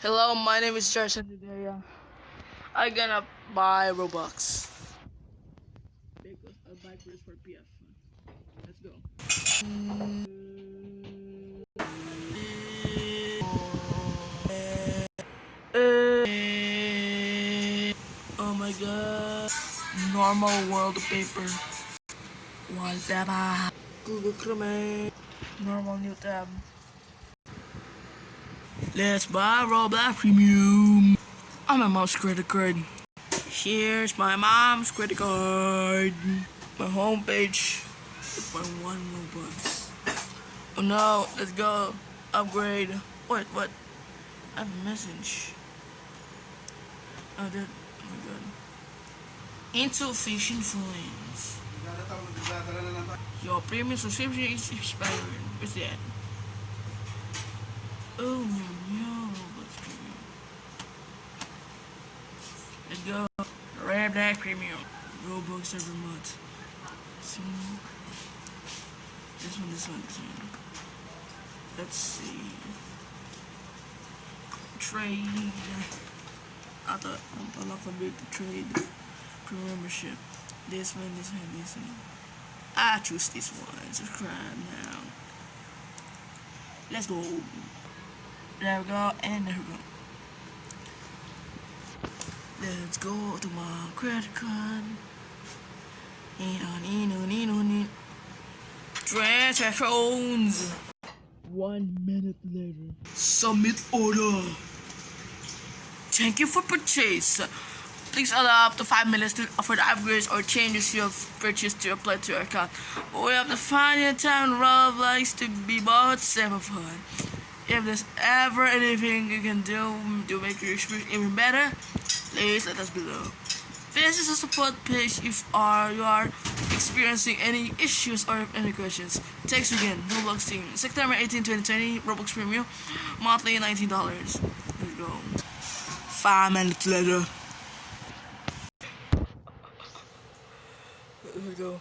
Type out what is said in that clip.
Hello, my name is Josh and today uh, I gonna buy Robux. Because I'll buy first for PF. Let's go. Oh my god. Normal wallpaper. Wallpaper. Google Chrome. Normal new tab. Let's buy Roblox Premium. I'm a mom's credit card. Here's my mom's credit card. My homepage. My one Robux. Oh no, let's go. Upgrade. What? What? I have a message. Oh, that. Oh my god. Insufficient funds. Your premium subscription is expired. What's that? Oh no, Roblox Premium. Let's go. Roblox Premium. Roblox every month. So, this one, this one, this one. Let's see. Trade. I thought I'm not gonna be able to trade for membership. This one, this one, this one. I choose this one. Subscribe now. Let's go. There we go, and there we go. Let's go to my credit card. And on in, on in, on in. Transactions. One minute later. Submit order. Thank you for purchase. Please allow up to 5 minutes to, offer the upgrades or changes you have purchased to apply to your account. We have to find your town Roblox to be bought seven fun. If there's ever anything you can do to make your experience even better, please let us below. This is a support page if are, you are experiencing any issues or any questions. Thanks again, Roblox team. September 18, 2020, Roblox Premium, monthly $19. Let's go. Five minutes later. Here we go.